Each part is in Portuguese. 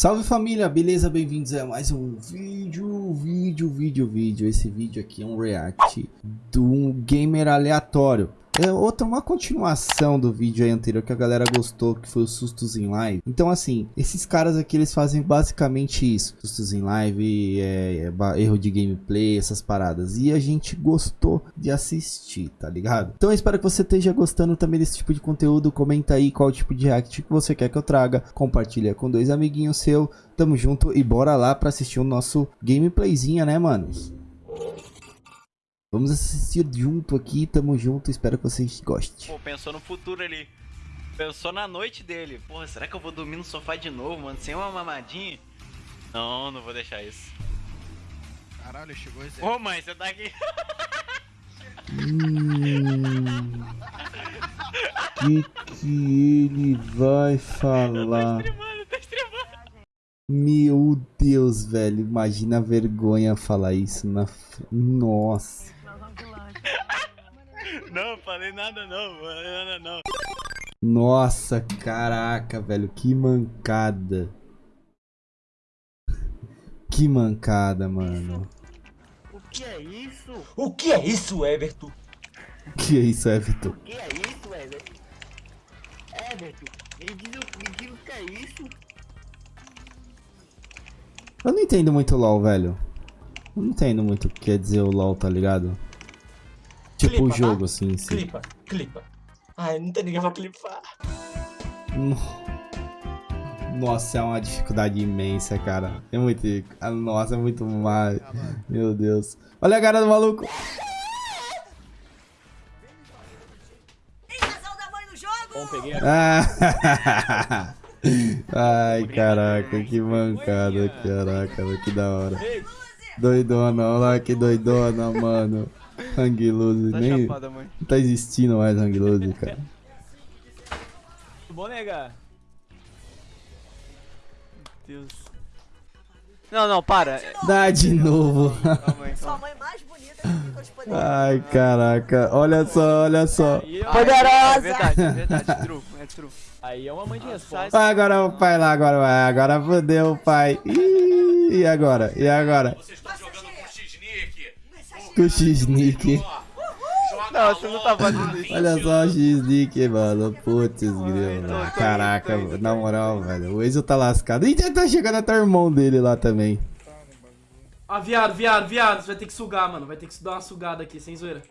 Salve família, beleza? Bem-vindos a mais um vídeo, vídeo, vídeo, vídeo. Esse vídeo aqui é um react de um gamer aleatório. É outra, uma continuação do vídeo aí anterior que a galera gostou, que foi os sustos em live. Então assim, esses caras aqui eles fazem basicamente isso. Sustos em live, é, é, erro de gameplay, essas paradas. E a gente gostou de assistir, tá ligado? Então eu espero que você esteja gostando também desse tipo de conteúdo. Comenta aí qual tipo de react que você quer que eu traga. Compartilha com dois amiguinhos seu. Tamo junto e bora lá pra assistir o nosso gameplayzinha, né, manos? Vamos assistir junto aqui, tamo junto, espero que vocês gostem. Pô, pensou no futuro ali. Pensou na noite dele. Porra, será que eu vou dormir no sofá de novo, mano? Sem uma mamadinha? Não, não vou deixar isso. Caralho, chegou esse. Ô mãe, você tá aqui. Hum, que que ele vai falar? Tá. Meu Deus, velho, imagina a vergonha falar isso na... f- Nossa. Não, falei nada não, falei nada não. Nossa, caraca, velho, que mancada. Que mancada, mano. O que é isso? O que é isso, Everton? Que é isso, Everton? O que é isso, Everton? Everton, me diz, o- me diz o que é isso? Eu não entendo muito LOL, velho. Eu não entendo muito o que quer dizer o LOL, tá ligado? Tipo Clipa, o tá? jogo, assim, sim. Clipa, clipa. Ai, não tem ninguém pra clipar. Nossa, é uma dificuldade imensa, cara. É muito. ah, Nossa, é muito mais. Meu Deus. Olha a cara do maluco. Ah. Ai, caraca, que mancada, caraca, que da hora. Doidona, olha lá que doidona, mano. Hang Loose, Tá nem. chapada, mãe. Não tá existindo mais Hang Loose, cara. Bom, nega. Deus. Não, não, para. Dá de novo. Sua mãe mais bonita que ficou de poder. Ai, caraca. Olha só, olha só. Aí, ó, Poderosa! É verdade, é verdade, true, é true. Aí é uma mãe de resposta. Ah, Agora o pai lá, agora vai. Agora fodeu o pai. Ih, e agora? E agora? Com o X-Nick. Não, você não tá fazendo isso. Olha só o X-Nick, mano. Putz, grilo. Caraca, na moral, velho. O Enzo tá lascado. Ih, já tá chegando até o irmão dele lá também. Ah, viado, viado, viado. Você vai ter que sugar, mano. Vai ter que dar uma sugada aqui, sem zoeira.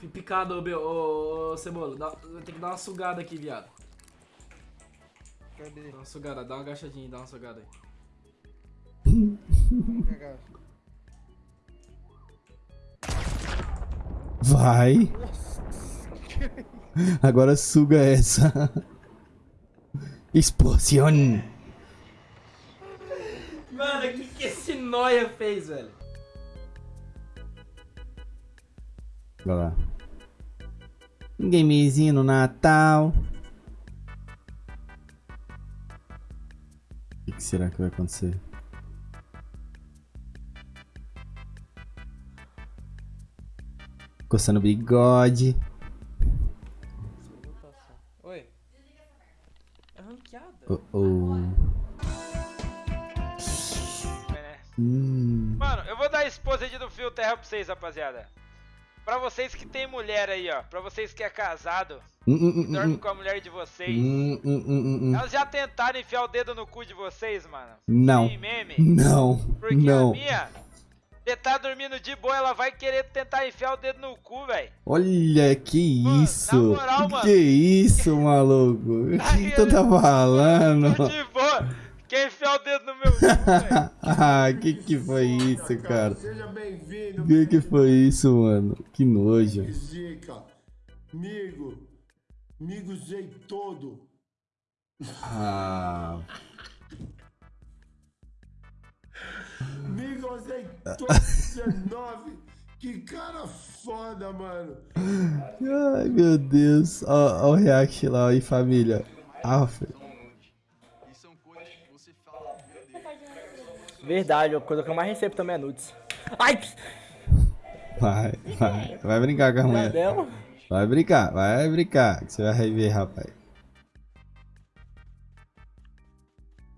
Fui picado, ô, ô, ô, Cebola. Dá- vai ter que dar uma sugada aqui, viado. Cadê? Dá uma sugada, dá uma agachadinha, dá uma sugada aí. Vai. Agora suga essa. Explosión. Mano, o que, que esse noia fez, velho? Vai lá. Um gamezinho no Natal. O que será que vai acontecer? Coçando o bigode. Oi. É ranqueada. Oh, oh. Hum. Mano, eu vou dar a esposa de do fio terra pra vocês, rapaziada. Pra vocês que tem mulher aí, ó. Pra vocês que é casado, Hum, hum, hum, dorme hum. com a mulher de vocês. Hum, hum, hum, hum. Elas já tentaram enfiar o dedo no cu de vocês, mano. Não. Não. Porque Não. a minha, você tá dormindo de boa, ela vai querer tentar enfiar o dedo no cu, velho. Olha, que Mano, isso? na moral, mano. Que isso, maluco? O que, que tu tá falando? Tô de boa. Quer enfiar o dedo no meu cu, velho? ah, que que foi isso, cara? Seja bem-vindo, Que que foi isso, mano? Que nojo. Zica. Migo. Migo sei todo. Ah, Migo sei todo 19. Que cara foda, mano. ai, meu Deus. Ó, ó o react lá aí, família. Ah, Verdade, a coisa que eu mais recebo também é nudes. Ai! vai, vai. Vai brincar com a mulher. Dela? Vai brincar, vai brincar. Que você vai rever, rapaz.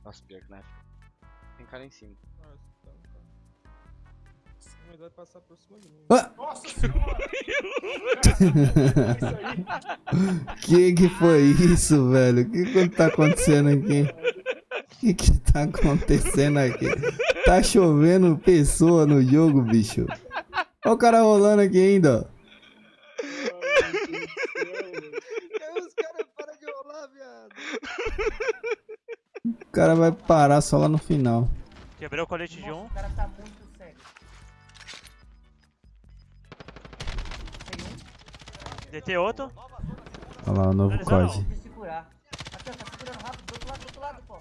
Nossa, pior que não é. Tem cara em cima. Vai passar por cima de mim. Ah! Nossa senhora! Que que foi isso, velho? O que que tá acontecendo aqui? O que que tá acontecendo aqui? Tá chovendo pessoa no jogo, bicho. Olha o cara rolando aqui ainda, ó. Os caras param de rolar, viado. O cara vai parar só lá no final. Quebrei o colete de um. O cara tá muito DT outro. Olha lá o novo COD. Tá segurando rápido. Do outro lado, do outro lado, pô. Do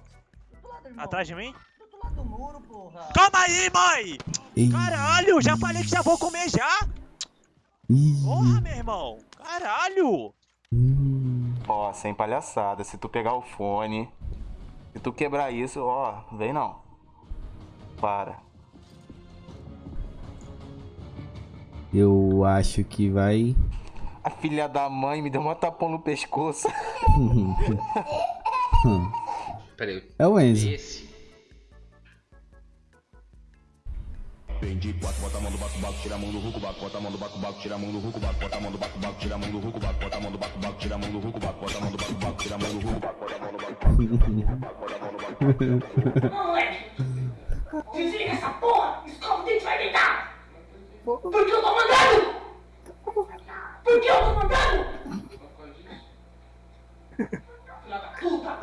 outro lado, irmão. Atrás de mim? Do outro lado do muro, porra. Calma aí, mãe! Ih, Caralho, já falei que já vou comer já! ih, Porra, meu irmão! Caralho! hum. Ó, sem palhaçada. Se tu pegar o fone, se tu quebrar isso, ó, vem não. Para. Eu acho que vai. A filha da mãe me deu uma tapão no pescoço. Peraí. É o Enzo. Esse. Pendi quatro, bota a mão do baco, baco, tira a mão do ruco, baco, bota a mão do baco, baco, tira a mão do ruco, baco, bota a mão do baco, baco, tira a mão do ruco, baco, bota a mão do baco, baco, tira a mão do ruco, baco, bota a mão do baco, baco, tira a mão do ruco, baco, bota a mão do baco, baco, tira a mão do ruco, baco, bota a mão do baco, baco, tira a mão do ruco. Moleque! Desliga essa porra! Escova o dente vai deitar! Porque eu tô mandando! Porque eu tô mandando! Filha da puta!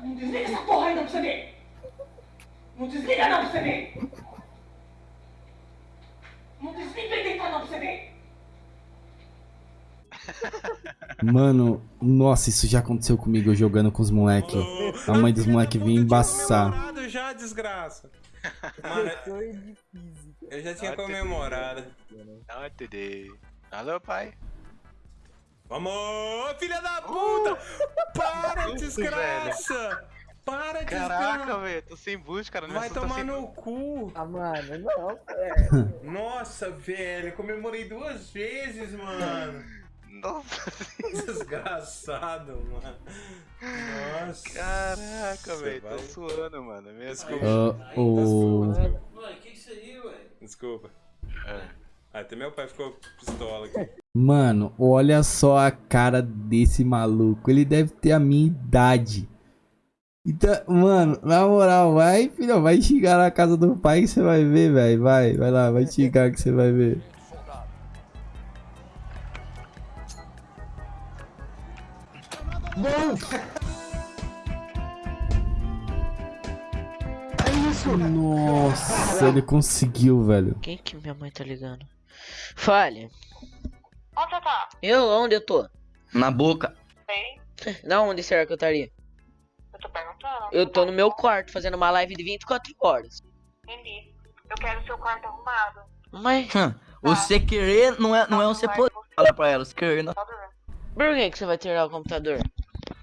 Não desliga essa porra ainda pra você ver! Não desliga não pra você ver! Não desliga e deitar não pra você ver! Mano, nossa, isso já aconteceu comigo jogando com os moleques. A mãe dos moleques vinha embaçar. já, desgraça. Mano, eu já tinha comemorado. Não, entendei. Alô, pai. Vamos, filha da puta! Para, desgraça! Para, Caraca, desgraça! velho, tô sem boost, cara. Vai tomar sem no cu! Ah, mano, não, velho. Nossa, velho, comemorei duas vezes, mano! Nossa, Desgraçado, mano! Nossa! caraca, velho. Tô vai- suando, mano. Minhas Ah, o... Mano, que isso aí, velho? Desculpa. É. Até meu pai ficou pistola aqui. Mano, olha só a cara desse maluco. Ele deve ter a minha idade. Então, mano, na moral, vai, filho, vai xingar na casa do pai que você vai ver, velho. Vai, vai lá, vai xingar que você vai ver. Nossa, ele conseguiu, velho. Quem que minha mãe tá ligando? Fale. Onde você tá? Eu, onde eu tô? Na boca. Sei. Da onde será que eu estaria? Eu tô perguntando. Eu tô no meu quarto fazendo uma live de 24 horas. Entendi. Eu quero seu quarto arrumado. Mas Você querer não é, não é você poder. Fala pra ela, você querer não. Por que, que você vai tirar o computador?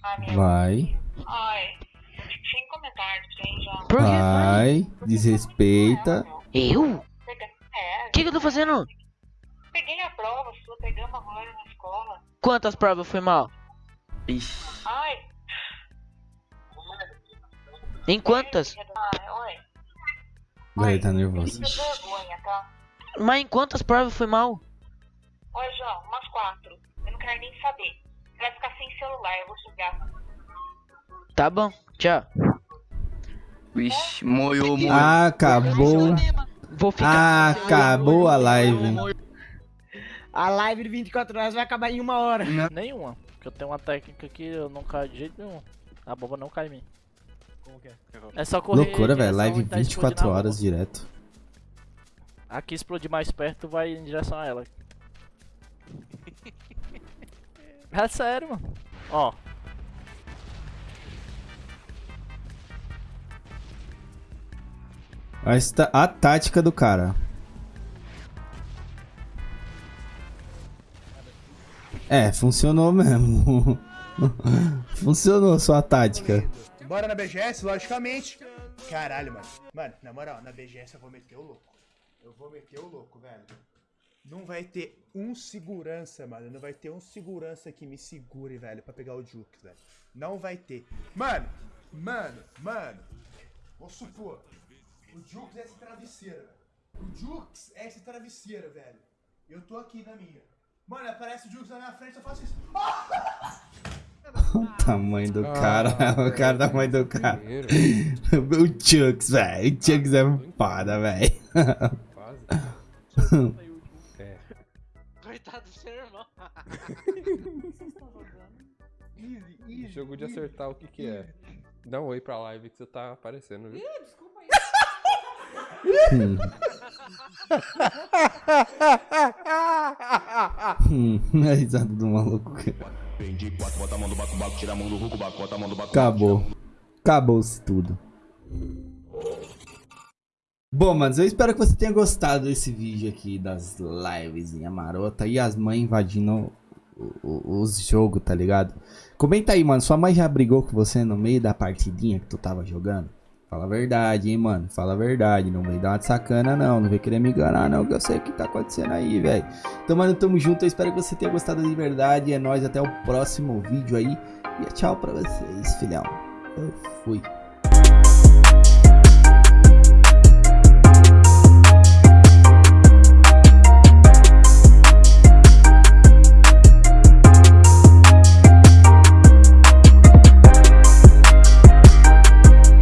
Ai. Vai, Ai. Sem comentários, sem já. Vai, desrespeita. Eu? Pega- É, O que, que eu tô fazendo? peguei a prova sua, pegamos agora na escola. Quantas provas foi mal? Ixi. Ai. Em quantas? Ai, oi. Agora ele tá nervoso. É vergonha, tá? Mas em quantas provas foi mal? Oi, João, umas quatro. Eu não quero nem saber. Vai ficar sem celular, eu vou jogar. Tá bom, tchau. Vixe, moiou, moiou. Ah, acabou. Vou ficar. Acabou a live. A live de 24 horas vai acabar em uma hora. Nenhuma. Porque eu tenho uma técnica que eu não caio de jeito nenhum. A bomba não cai em mim. Como que é? É só correr. Loucura, velho. Live e tá explodindo 24 a bomba. horas direto. Aqui explodir mais perto, vai em direção a ela. É sério, mano. Ó. A, esta- a tática do cara. É, funcionou mesmo. funcionou sua tática. Bora na BGS, logicamente. Caralho, mano. Mano, na moral, na BGS eu vou meter o louco. Eu vou meter o louco, velho. Não vai ter um segurança, mano. Não vai ter um segurança que me segure, velho, pra pegar o Juke, velho. Não vai ter. Mano, mano, mano. Vamos supor. O Jux é essa travesseira. velho. O Jux é essa travesseira, velho. Eu tô aqui na minha. Mano, aparece o Jux na minha frente, eu faço isso. O tamanho do cara, Ah, o cara, o tamanho do cara. O Chucks, velho. O Chucks é foda, velho. Coitado do seu irmão. Jogo de acertar o que que é. Dá um oi pra live que você tá aparecendo, viu? desculpa aí. Hum. Hum, a risada do maluco. Acabou. Acabou-se tudo. Bom, mas eu espero que você tenha gostado desse vídeo aqui das lives em marota e as mães invadindo os jogos, tá ligado? Comenta aí, mano. Sua mãe já brigou com você no meio da partidinha que tu tava jogando? Fala a verdade, hein, mano. Fala a verdade. Não vem dar uma de sacana, não. Não vem querer me enganar, não. Que eu sei o que tá acontecendo aí, velho. Então, mano, tamo junto. Eu espero que você tenha gostado de verdade. É nóis. Até o próximo vídeo aí. E tchau pra vocês, filhão. Eu fui.